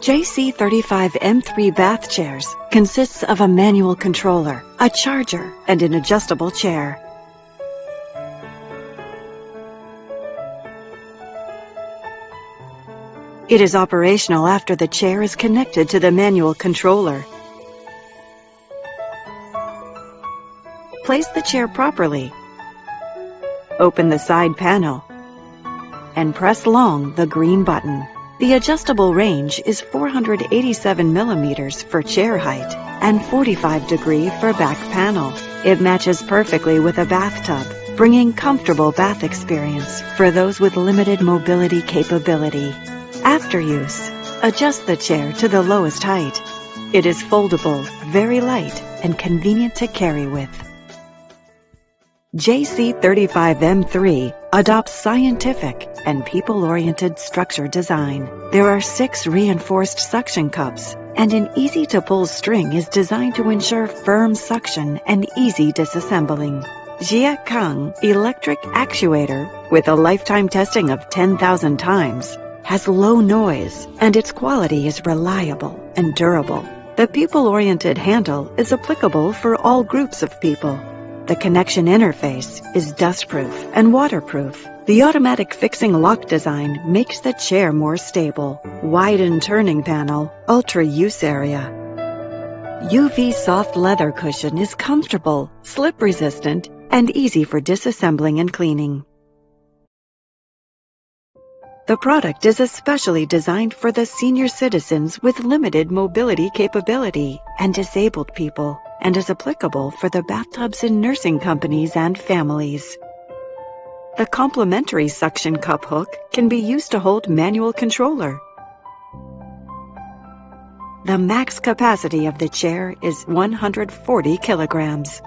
JC35M3 bath chairs consists of a manual controller, a charger, and an adjustable chair. It is operational after the chair is connected to the manual controller. Place the chair properly. Open the side panel and press long the green button. The adjustable range is 487 millimeters for chair height and 45 degree for back panel. It matches perfectly with a bathtub, bringing comfortable bath experience for those with limited mobility capability. After use, adjust the chair to the lowest height. It is foldable, very light, and convenient to carry with. JC35M3 adopts scientific and people-oriented structure design. There are six reinforced suction cups, and an easy-to-pull string is designed to ensure firm suction and easy disassembling. Jiecang electric actuator, with a lifetime testing of 10,000 times, has low noise, and its quality is reliable and durable. The people-oriented handle is applicable for all groups of people. The connection interface is dustproof and waterproof. The automatic fixing lock design makes the chair more stable. Widen turning panel, ultra use area. UV soft leather cushion is comfortable, slip resistant, and easy for disassembling and cleaning. The product is especially designed for the senior citizens with limited mobility capability and disabled people and is applicable for the bathtubs in nursing companies and families. The complementary suction cup hook can be used to hold manual controller. The max capacity of the chair is 140 kilograms.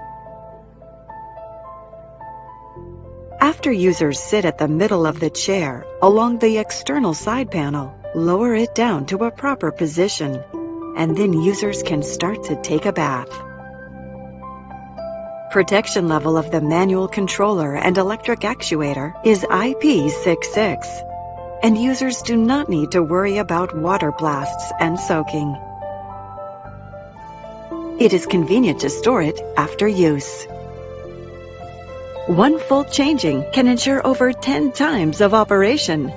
After users sit at the middle of the chair, along the external side panel, lower it down to a proper position, and then users can start to take a bath. Protection level of the manual controller and electric actuator is IP66, and users do not need to worry about water blasts and soaking. It is convenient to store it after use. One full changing can ensure over 10 times of operation